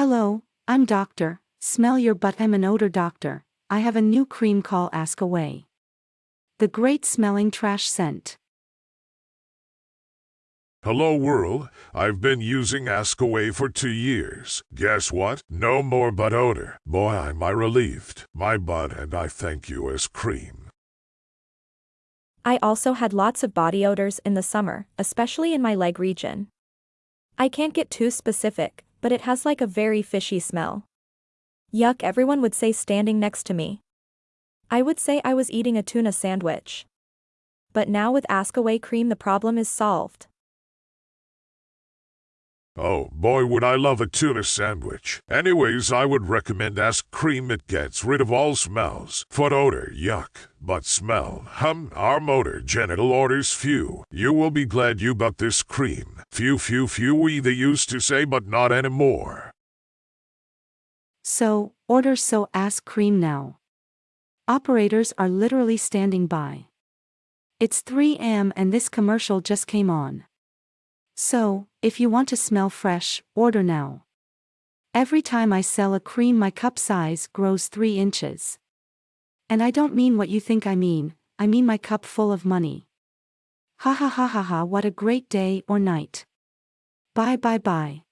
Hello, I'm Doctor, smell your butt I'm an odor doctor, I have a new cream call Ask Away. The great smelling trash scent. Hello world, I've been using Ask Away for two years. Guess what? No more butt odor. Boy, am I relieved. My butt and I thank you as cream. I also had lots of body odors in the summer, especially in my leg region. I can't get too specific, but it has like a very fishy smell. Yuck everyone would say standing next to me. I would say I was eating a tuna sandwich. But now with Ask Away cream the problem is solved. Oh boy would I love a tuna sandwich. Anyways, I would recommend Ask Cream. It gets rid of all smells. Foot odor, yuck. But smell, hum, arm odor, genital odors, few. You will be glad you bought this cream. Few, few, few we they used to say but not anymore. So, order so ask cream now. Operators are literally standing by. It's 3 am and this commercial just came on. So, if you want to smell fresh, order now. Every time I sell a cream, my cup size grows 3 inches. And I don't mean what you think I mean, I mean my cup full of money. Ha ha ha ha ha, what a great day or night. Bye bye bye.